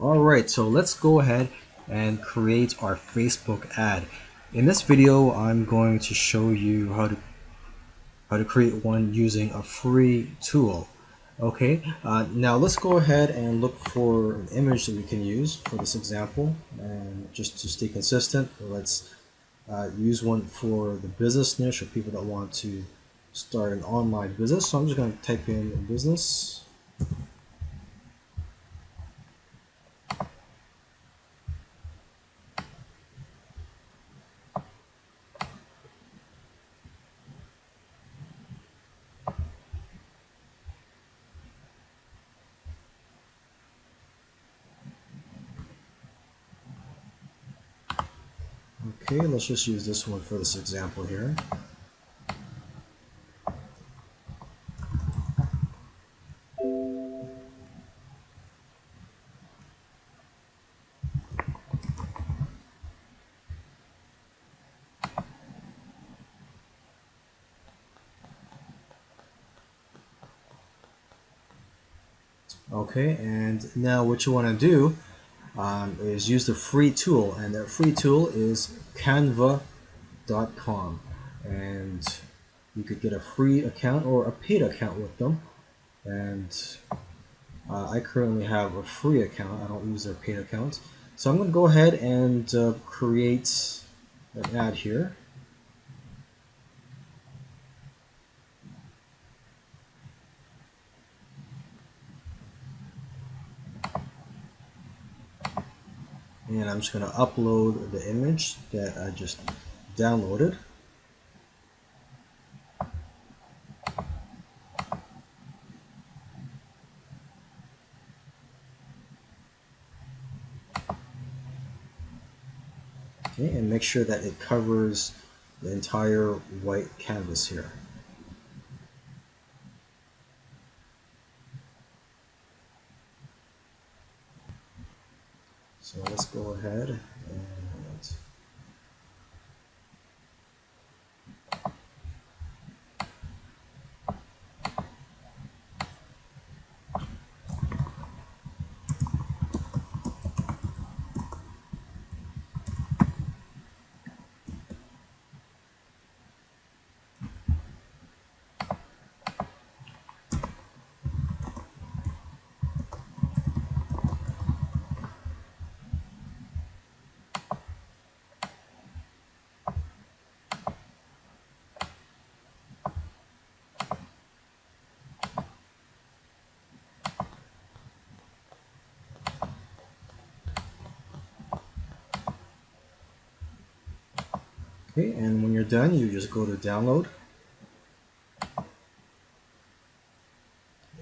Alright, so let's go ahead and create our Facebook ad. In this video, I'm going to show you how to how to create one using a free tool. Okay, uh, now let's go ahead and look for an image that we can use for this example. And just to stay consistent, let's uh, use one for the business niche or people that want to start an online business. So I'm just going to type in business. Okay, let's just use this one for this example here. Okay, and now what you want to do um, is use the free tool, and that free tool is canva.com. And you could get a free account or a paid account with them. And uh, I currently have a free account. I don't use their paid account. So I'm going to go ahead and uh, create an ad here. And I'm just going to upload the image that I just downloaded. Okay, and make sure that it covers the entire white canvas here. So let's go ahead and Okay, and when you're done, you just go to download.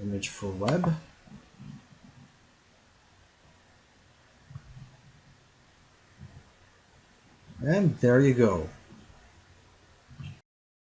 Image for web. And there you go.